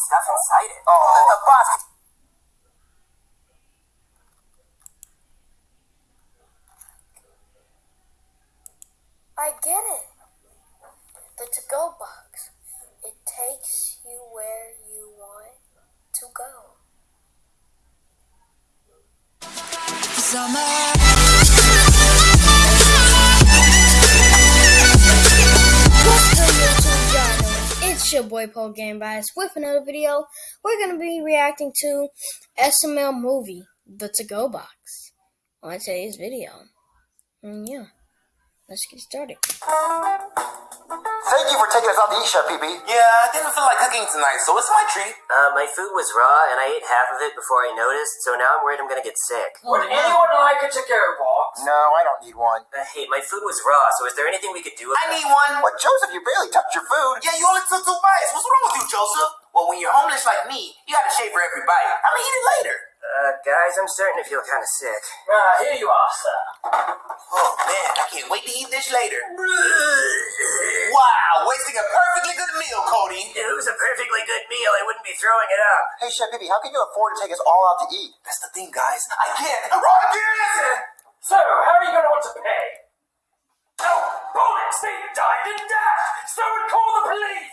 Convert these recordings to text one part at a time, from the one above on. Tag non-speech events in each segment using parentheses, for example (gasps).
stuff inside it. Oh. Your boy Paul Game Bias with another video. We're gonna be reacting to SML movie, The To Go Box, on today's video. And yeah, let's get started. Thank you for taking us out to eat, Chef PB. Yeah, I didn't feel like cooking tonight, so it's my treat. Uh, my food was raw, and I ate half of it before I noticed, so now I'm worried I'm gonna get sick. Would anyone like a to-go box? No, I don't need one. Uh, hey, my food was raw, so is there anything we could do I need one. What, Joseph? You barely touched your food. Yeah, you only took two bites. What's wrong with you, Joseph? Well, when you're homeless like me, you gotta shave for every bite. I'm gonna eat it later. Uh, guys, I'm starting to feel kind of sick. Ah, here you are, sir. Oh man, I can't wait to eat this later. (laughs) Wow, wasting a perfectly good meal, Cody. If it was a perfectly good meal, I wouldn't be throwing it up. Hey, Chef PB, how can you afford to take us all out to eat? That's the thing, guys. I can't. Rocket! So, how are you going to want to pay? Oh, bullets! They died and dashed! Someone call the police!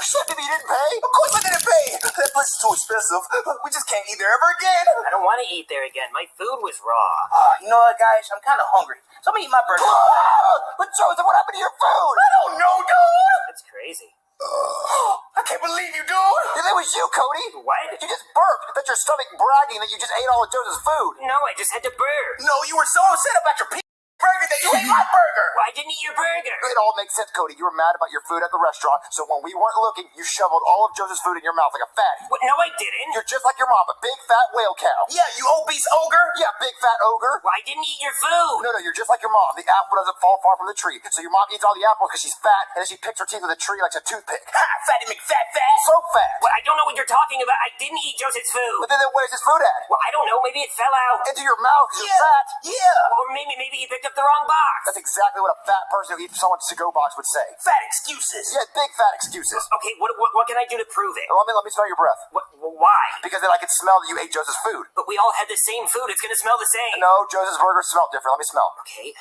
Chef PB, you didn't pay? Of course I didn't pay. That place is too expensive. We just can't eat there ever again. I don't want to eat there again. My food was raw. Uh, you know what, guys? I'm kind of hungry. So I'm gonna eat my burger. (gasps) But Joseph, what happened to your food? I don't know, dude. That's crazy. (gasps) I can't believe you, dude. Yeah, that was you, Cody. What? You just burped. That's your stomach bragging that you just ate all of Joseph's food. No, I just had to burp. No, you were so upset about your p- burger that you ate my burger. (laughs) Well, I didn't eat your burger. It all makes sense, Cody. You were mad about your food at the restaurant, so when we weren't looking, you shoveled all of Joseph's food in your mouth like a fatty. What? No, I didn't. You're just like your mom, a big fat whale cow. Yeah, you obese ogre. Yeah, big fat ogre. Well, I didn't eat your food. No, no, you're just like your mom. The apple doesn't fall far from the tree. So your mom eats all the apples because she's fat, and then she picks her teeth with a tree like a toothpick. Ha, fatty McFat fat. So fat. Well, I don't know what you're talking about. I didn't eat Joseph's food. But then where's his food at? Well, I don't know. Maybe it fell out. Into your mouth 'cause you're Yeah, fat. yeah. Or maybe maybe he picked up the wrong box. That's exactly what a fat person who eats someone's to-go box would say. Fat excuses. Yeah, big fat excuses. Okay, what, what what can I do to prove it? Let me let me smell your breath. What, why? Because then I can smell that you ate Joseph's food. But we all had the same food. It's gonna smell the same. No, Joseph's burger smelled different. Let me smell. Okay.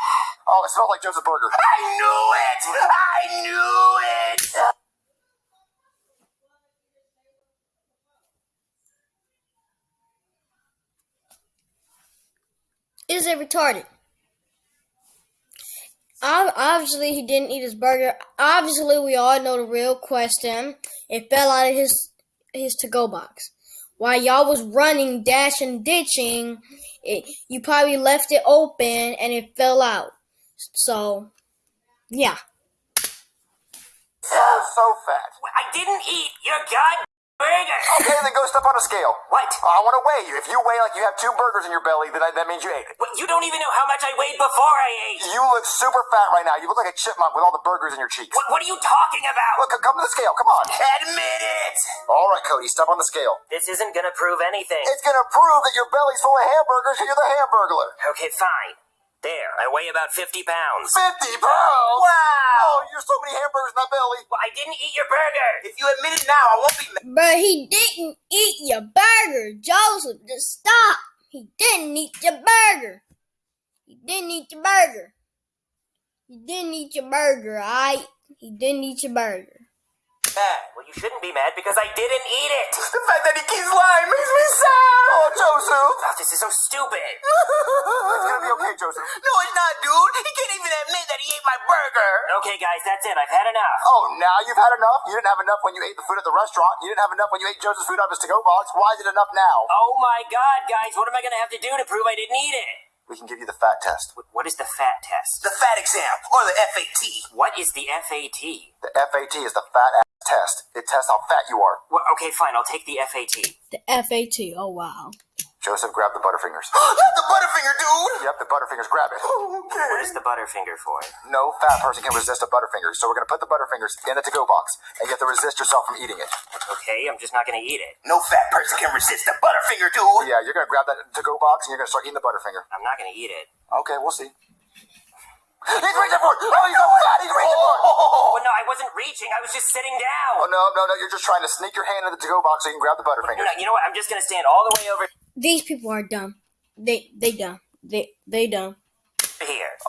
Oh, it smelled like Joseph's burger. I knew it. I knew it. Is it retarded? Ob- Obviously, he didn't eat his burger. Obviously, we all know the real question. It fell out of his his to go box. While y'all was running, dashing, ditching, it, you probably left it open and it fell out. So, yeah. So fat. I didn't eat your god. Okay, then go step on a scale. What? I want to weigh you. If you weigh like you have two burgers in your belly, then I, that means you ate it. Well, you don't even know how much I weighed before I ate. You look super fat right now. You look like a chipmunk with all the burgers in your cheeks. What, what are you talking about? Look, come to the scale. Come on. Admit it. All right, Cody, step on the scale. This isn't gonna prove anything. It's gonna prove that your belly's full of hamburgers and you're the hamburglar. Okay, fine. There, I weigh about 50 pounds. 50 pounds? Wow. Oh, you're so many hamburgers in my belly. Well, I didn't eat your burger. If you admit it now, I won't be mad. But he didn't eat your burger, Joseph. Just stop. He didn't eat your burger. He didn't eat your burger. He didn't eat your burger, alright? He didn't eat your burger. Well, you shouldn't be mad because I didn't eat it. The fact that he keeps lying makes me sad. Oh, oh Joseph. Oh, this is so stupid. (laughs) It's gonna be okay, Joseph. No, it's not, dude. He can't even admit that he ate my burger. Okay, guys, that's it. I've had enough. Oh, now you've had enough? You didn't have enough when you ate the food at the restaurant. You didn't have enough when you ate Joseph's food out of his to-go box. Why is it enough now? Oh my god, guys, what am I gonna have to do to prove I didn't eat it? We can give you the fat test. What is the FAT test? The fat exam, or the FAT. What is the FAT? The FAT is the fat ass test. It tests how fat you are. Well, okay, fine, I'll take the FAT. The FAT. Oh, wow. Joseph, grab the Butterfingers. Not (gasps) the Butterfinger, dude. yep, the Butterfingers. Grab it. Oh, what is the Butterfinger for? No fat person can resist a Butterfinger, so we're gonna put the Butterfingers in the to-go box, and you have to resist yourself from eating it. Okay, I'm just not gonna eat it. No fat person can resist the Butterfinger, dude. Yeah, you're gonna grab that to-go box, and you're gonna start eating the Butterfinger. I'm not gonna eat it. Okay, we'll see. He's reaching for it. Oh, he's so fat. He's reaching for it. Oh, no, I wasn't reaching. I was just sitting down. Oh, no, no, no. You're just trying to sneak your hand in the to-go box so you can grab the Butterfinger. No, you know what? I'm just gonna stand all the way over These people are dumb. They they dumb. They they dumb.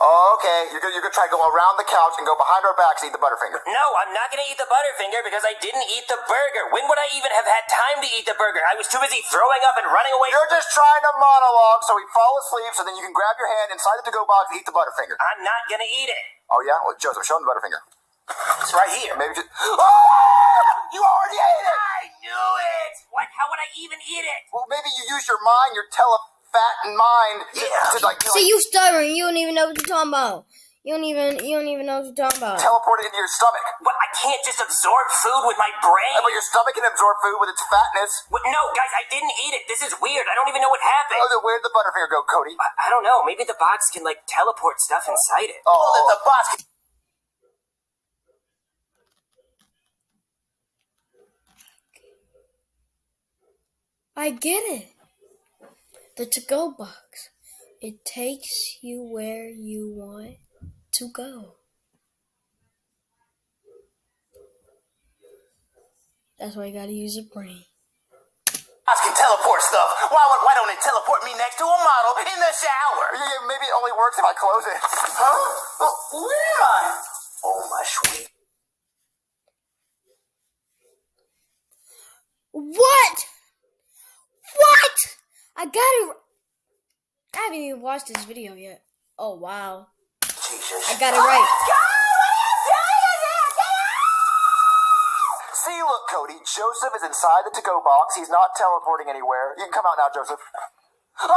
Oh, okay. You're gonna, you're gonna try to go around the couch and go behind our backs and eat the Butterfinger. No, I'm not gonna eat the Butterfinger because I didn't eat the burger. When would I even have had time to eat the burger? I was too busy throwing up and running away. You're just trying to monologue so we fall asleep so then you can grab your hand inside the to-go box and eat the Butterfinger. I'm not gonna eat it. Oh, yeah? Well, Joseph, show him the Butterfinger. It's right here. Maybe just... Oh! Ah! You already ate it! I knew it. What? How would I even eat it? Well, maybe you use your mind, your telephatin mind, to, Yeah. to like, See like you stuttering. You don't even know what you're talking about. You don't even you don't even know what you're talking about. teleport it into your stomach. What? I can't just absorb food with my brain. But your stomach can absorb food with its fatness. What? No, guys, I didn't eat it. This is weird. I don't even know what happened. Oh, then where'd the Butterfinger go, Cody? I, I don't know. Maybe the box can like teleport stuff inside it. Oh, Oh, that the box. I get it. The to go box. It takes you where you want to go. That's why you gotta use your brain. I can teleport stuff. Why, would- why don't it teleport me next to a model in the shower? yeah, yeah, maybe it only works if I close it. Huh? Oh, where am I? Oh, my sweet. What? What? I got it. I haven't even watched this video yet. Oh wow. Jesus. I got it right. See, look, Cody, Joseph is inside the to-go box. He's not teleporting anywhere. You can come out now, Joseph. Ah!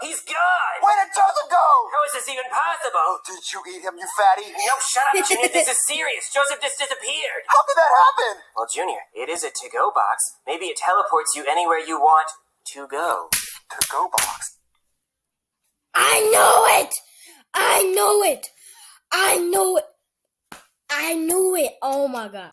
He's gone. Where did Joseph go? How is this even possible? Did you eat him, you fatty? No, shut up, Junior. this is (laughs) serious. Joseph just disappeared. How did that happen? Well, Junior, it is a to-go box. Maybe it teleports you anywhere you want to go. To-go box. I know it. I know it. I know it. I knew it. Oh my god.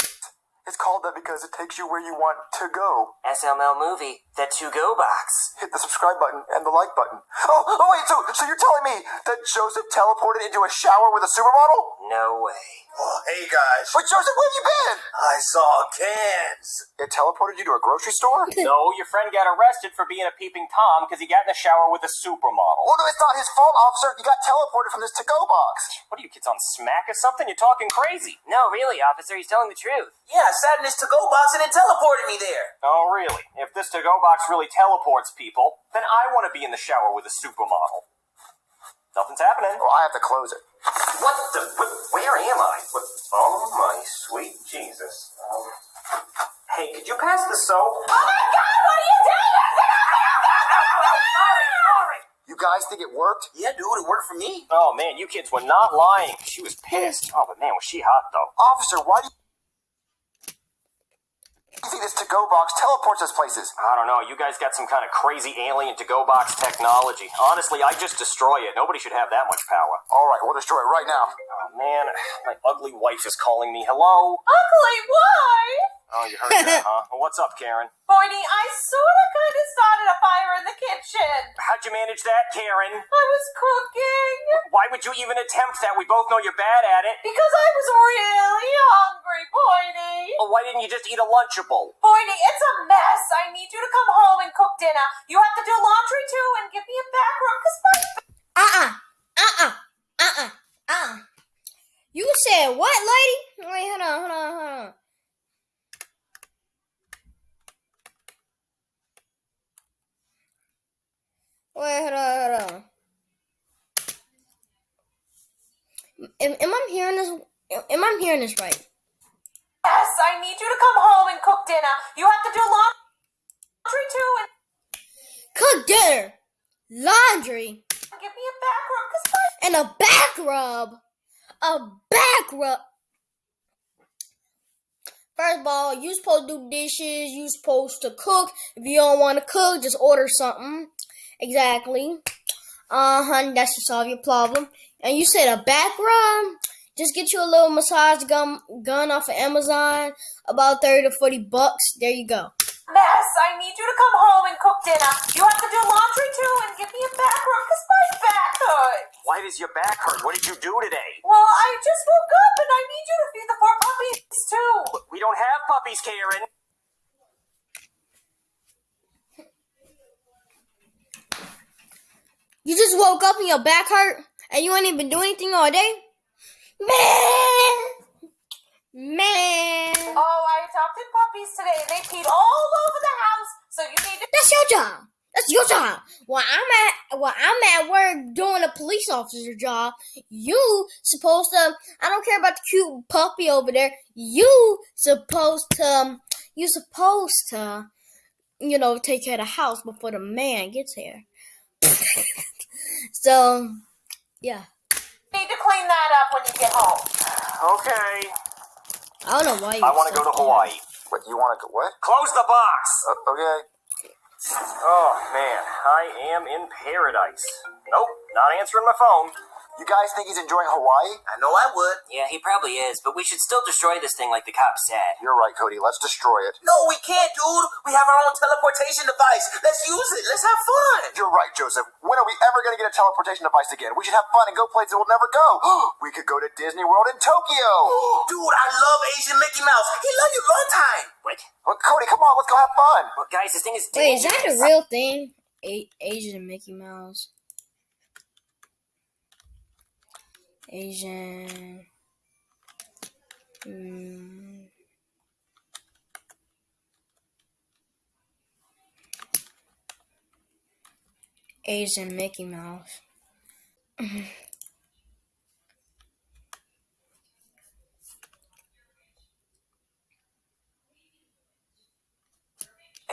It's called that because it takes you where you want to go. SML movie, the to-go box. Hit the subscribe button and the like button. Oh, oh wait, so so you're telling me that Joseph teleported into a shower with a supermodel? No way. Oh, hey, guys. Wait, Joseph, where have you been? I saw cans. It teleported you to a grocery store? (laughs) No, your friend got arrested for being a peeping Tom because he got in the shower with a supermodel. Oh no, it's not his fault, officer. You got teleported from this to-go box. What are you kids on smack or something? You're talking crazy. No, really, officer, he's telling the truth. Yeah, I sat in this to-go box and it teleported me there. Oh, really? If this to-go box really teleports people, then I want to be in the shower with a supermodel. Nothing's happening. Well, I have to close it. What the? wh- Where am I? What, oh my sweet Jesus. Um, hey, could you pass the soap? Oh my God! What are you doing? You guys think it worked? Yeah, dude, it worked for me. Oh man, you kids were not lying. She was pissed. Oh, but man, was she hot though. Officer, why do you you think this to-go box teleports us places? I don't know. You guys got some kind of crazy alien to-go box technology. Honestly, I just destroy it. Nobody should have that much power. All right, we'll destroy it right now. Oh man, my ugly wife is calling me. Hello? Ugly, why? You heard that, (laughs) huh? Well, what's up, Karen? Boydie, I sorta kinda started a fire in the kitchen. How'd you manage that, Karen? I was cooking Why would you even attempt that? We both know you're bad at it. because I was really hungry, Boydie. Well, why didn't you just eat a Lunchable? Boydie, it's a mess. I need you to come home and cook dinner. You have to do laundry too and give me a back rub because my Uh-uh. Uh-uh. Uh-uh. Uh-uh. You said what, lady? Wait, hold on, hold on, hold on. Wait, hold on, hold on. Am, am I hearing this? Am I hearing this right? Yes, I need you to come home and cook dinner. You have to do laundry too and Cook dinner, laundry, give me a back rub because my and a back rub. A back rub. First of all, you supposed to do dishes. You supposed to cook. If you don't want to cook, just order something. Exactly. Uh huh. That should solve your problem. And you said a back rub. Just get you a little massage gun gun off of Amazon. About thirty to forty bucks. There you go. mess. I need you to come home and cook dinner. You have to do laundry too and give me a back rub because my back hurts. Why does your back hurt? What did you do today? Well, I just woke up and I need you to feed the four puppies too. We don't have puppies, Karen. You just woke up and your back hurt and you ain't even been doing anything all day? Man! Man! Oh, I adopted puppies today and they peed all over the house. So you need to. That's your job. That's your job. While I'm at while I'm at work doing a police officer job, you supposed to I don't care about the cute puppy over there. You supposed to you supposed to you know take care of the house before the man gets here. (laughs) so yeah. need to clean that up when you get home. Okay. I don't know why you I want to go to. Hawaii. What, you want to go? What? Close the box. Uh, okay. Oh man, I am in paradise. Nope, not answering my phone. You guys think he's enjoying Hawaii? I know I would. Yeah, he probably is, but we should still destroy this thing like the cops said. You're right, Cody. Let's destroy it. No, we can't, dude. We have our own teleportation device. Let's use it. Let's have fun. You're right, Joseph. When are we ever going to get a teleportation device again? We should have fun and go places we'll never go. (gasps) we could go to Disney World in Tokyo. (gasps) Dude, I love Asian Mickey Mouse. He love you long time. What? Well, Cody, come on, let's go have fun. Well, guys, this thing is dangerous. Wait, is that a real thing? A- Asian Mickey Mouse. Asian. Hmm. Asian Mickey Mouse. (laughs) How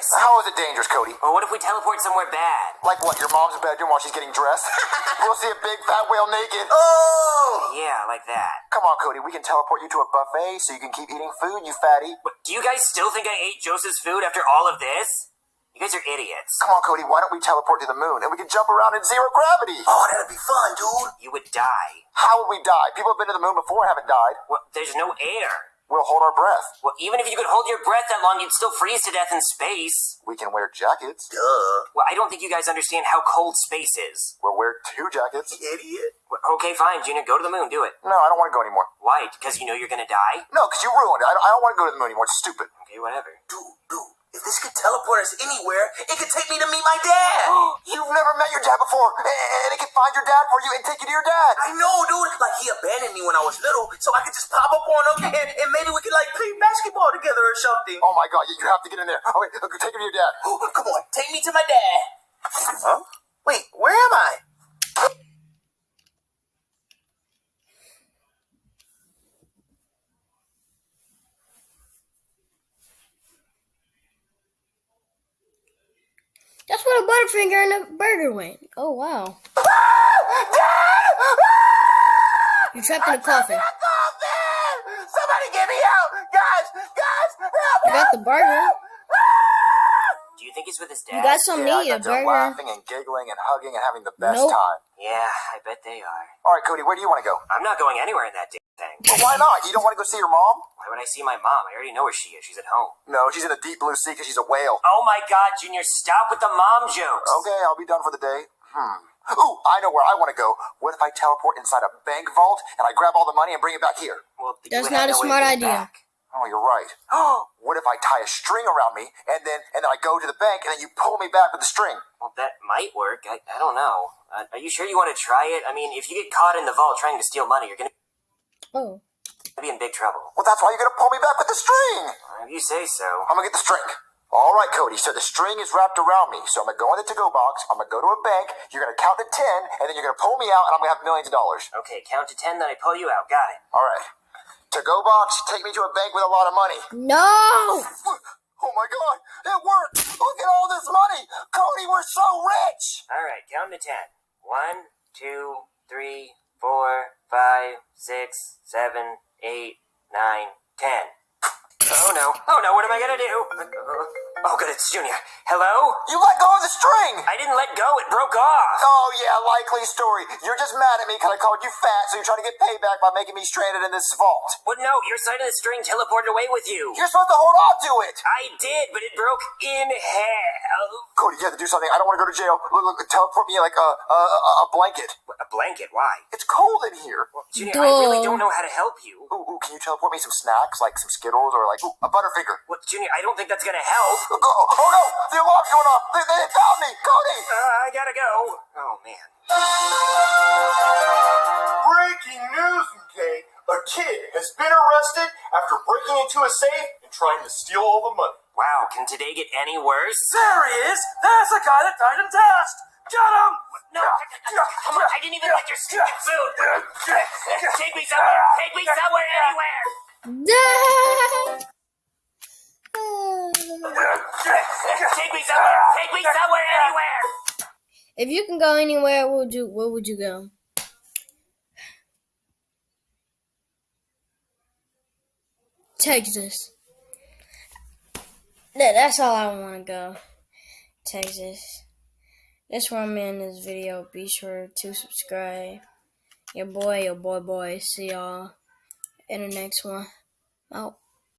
is it dangerous, Cody? Well, what if we teleport somewhere bad? Like what, your mom's bedroom while she's getting dressed? (laughs) we'll see a big fat whale naked. Oh! Yeah, like that. Come on, Cody, we can teleport you to a buffet so you can keep eating food, you fatty. But do you guys still think I ate Joseph's food after all of this? You guys are idiots. Come on, Cody, why don't we teleport to the moon and we can jump around in zero gravity? Oh, that'd be fun, dude. You would die. How would we die? People have been to the moon before haven't died. Well, there's no air. We'll hold our breath. Well, even if you could hold your breath that long, you'd still freeze to death in space. We can wear jackets. Duh. Well, I don't think you guys understand how cold space is. We'll wear two jackets. Idiot. Well, okay, fine, Junior, go to the moon, do it. No, I don't want to go anymore. Why? Because you know you're gonna die? No, because you ruined it. I don't, I don't want to go to the moon anymore. It's stupid. Okay, whatever. Dude, dude. If this could teleport us anywhere, it could take me to meet my dad. (gasps) You've never met your dad before, and it can find your dad for you and take you to your dad. I know, dude. Like he abandoned me when I was little, so I could just pop up on him and, and maybe we could like play basketball together or something. Oh my god, you have to get in there. Oh, okay, okay, take him to your dad. Oh, (gasps) come on, take me to my dad. Huh? Wait, where am I? That's where the Butterfinger and the burger went. Oh wow. You're trapped in a coffin. Coffin! Somebody get me out! Guys, guys, help You got the burger. Do you think he's with his dad? You got something Yeah, to I eat, a burger. laughing and giggling and hugging and having the best Nope. time. Yeah, I bet they are. All right, Cody, where do you want to go? I'm not going anywhere in that damn thing. Well, why not? You don't want to go see your mom? Why would I see my mom? I already know where she is. She's at home. No, she's in the deep blue sea because she's a whale. Oh my god, Junior, stop with the mom jokes. Okay, I'll be done for the day. Hmm. Ooh, I know where I want to go. What if I teleport inside a bank vault and I grab all the money and bring it back here? Well, That's not a no smart to get it idea. back. Oh, you're right. (gasps) what if I tie a string around me and then and then I go to the bank and then you pull me back with the string? Well, that might work. I, I don't know. Uh, are you sure you want to try it? I mean, if you get caught in the vault trying to steal money, you're going Oh. to be in big trouble. Well, that's why you're gonna pull me back with the string. If you say so. I'm gonna get the string. All right, Cody. So the string is wrapped around me. So I'm gonna go in the to-go box. I'm gonna go to a bank. You're gonna count to ten, and then you're gonna pull me out, and I'm gonna have millions of dollars. Okay, count to ten, then I pull you out. Got it. All right. To-go box. Take me to a bank with a lot of money. No! (laughs) Oh my God! It worked! Look at all this money, Cody. We're so rich. All right, count to ten. One, two, three, four, five, six, seven, eight, nine, ten. Oh no, no. Oh no, what am I gonna do? Oh, good, it's Junior. Hello? You let go of the string! I didn't let go, it broke off. Oh, yeah, likely story. You're just mad at me because I called you fat, so you're trying to get payback by making me stranded in this vault. Well, no, your side of the string teleported away with you. You're supposed to hold on to it! I did, but it broke in half. Cody, you have to do something. I don't want to go to jail. Look, look, teleport me like a, a, a, a blanket. A blanket, why? It's cold in here. Junior, I really don't know how to help you. Ooh, ooh, can you teleport me some snacks, like some Skittles or like ooh, a Butterfinger? What, Junior, I don't think that's gonna help. Oh, oh, oh, no! The alarm's going off! They, they found me! Cody! Uh, I gotta go. Oh, man. Breaking news, okay? A kid has been arrested after breaking into a safe and trying to steal all the money. Wow, can today get any worse? There he is! There's the guy that died in test! Got him! No, come on, I didn't even like your stupid food. Take me somewhere, take me somewhere, anywhere. Take me somewhere, take me somewhere, anywhere. if you can go anywhere, where would you where would you go? Texas. That, that's all I want to go. Texas. Where I'm in this video. Be sure to subscribe. Your boy, your boy, boy. See y'all in the next one. Out.